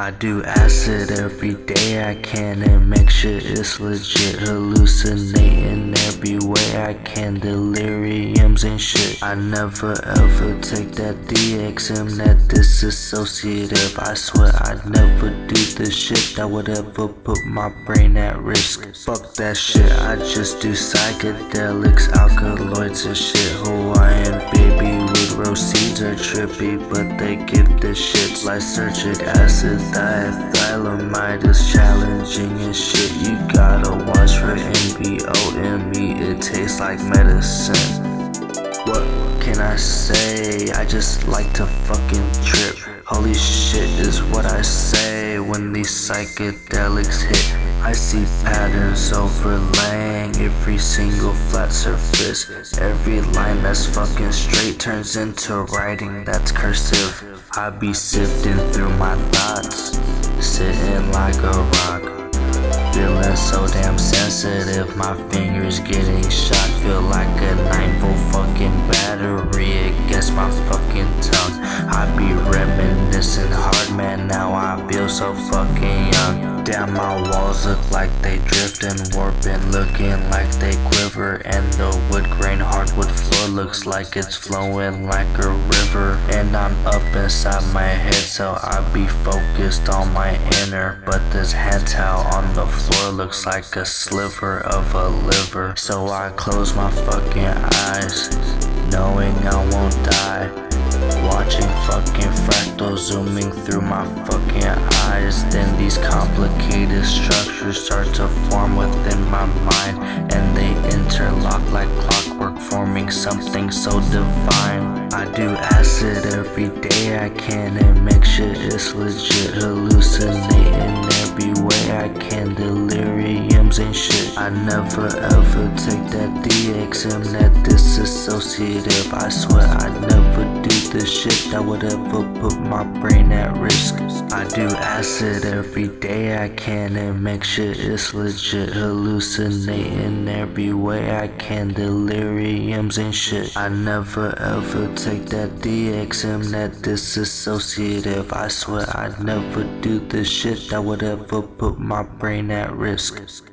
I do acid every day I can and make sure it's legit. Hallucinating every way I can Deliriums and shit. I never ever take that DXM that disassociative. I swear I'd never do the shit that would ever put my brain at risk. Fuck that shit, I just do psychedelics, alkaloids and shit. Hawaiian baby seeds are trippy But they give the shits lysergic acid. Diethylamide is challenging and shit. You gotta watch for NBOME It tastes like medicine. What can I say? I just like to fucking trip Holy shit is what I say when these psychedelics hit I see patterns overlaying every single flat surface Every line that's fucking straight turns into writing that's cursive I be sifting through my thoughts, sitting like a rock. Feeling so damn sensitive, my fingers getting shot. Feel like a 9 volt fucking battery against my fucking tongue. I be reminiscing hard, man. Now I feel so fucking young. Damn, my walls look like they drift and warping, looking like they quiver. And the wood grain hardwood looks like it's flowing like a river. And I'm up inside my head, so I be focused on my inner. But this hand towel on the floor looks like a sliver of a liver. So I close my fucking eyes, knowing I won't die. Watching fucking fractals zooming through my fucking eyes Then these complicated structures start to form within my mind And they interlock like clockwork forming something so divine. I do acid every day I can and make sure it's legit Hallucinating every way I can Deliriums and shit. I never ever take that DXM that disassociative I swear I'd never shit that would ever put my brain at risk. I do acid every day I can and make sure it's legit. Hallucinating every way I can Deliriums and shit. I never ever take that DXM that disassociative I swear I'd never do the shit that would ever put my brain at risk